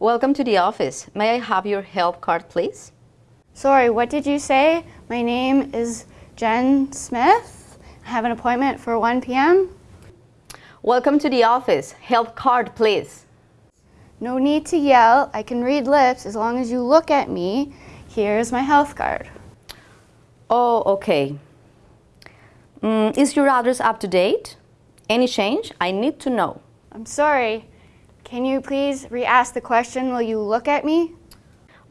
Welcome to the office. May I have your health card, please? Sorry, what did you say? My name is Jen Smith. I have an appointment for 1 p.m. Welcome to the office. Health card, please. No need to yell. I can read lips as long as you look at me. Here's my health card. Oh, okay. Mm, is your address up to date? Any change? I need to know. I'm sorry. Can you please re-ask the question, will you look at me?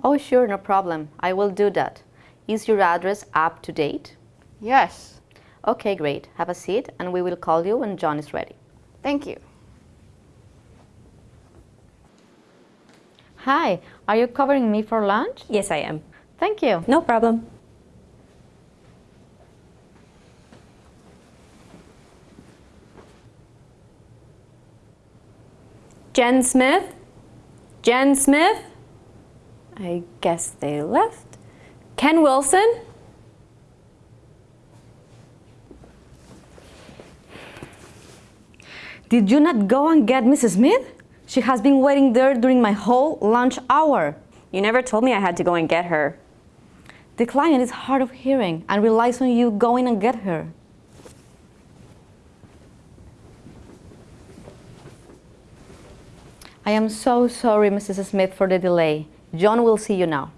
Oh, sure, no problem. I will do that. Is your address up to date? Yes. Okay, great. Have a seat and we will call you when John is ready. Thank you. Hi, are you covering me for lunch? Yes, I am. Thank you. No problem. Jen Smith? Jen Smith? I guess they left. Ken Wilson? Did you not go and get Mrs. Smith? She has been waiting there during my whole lunch hour. You never told me I had to go and get her. The client is hard of hearing and relies on you going and get her. I am so sorry, Mrs. Smith, for the delay. John will see you now.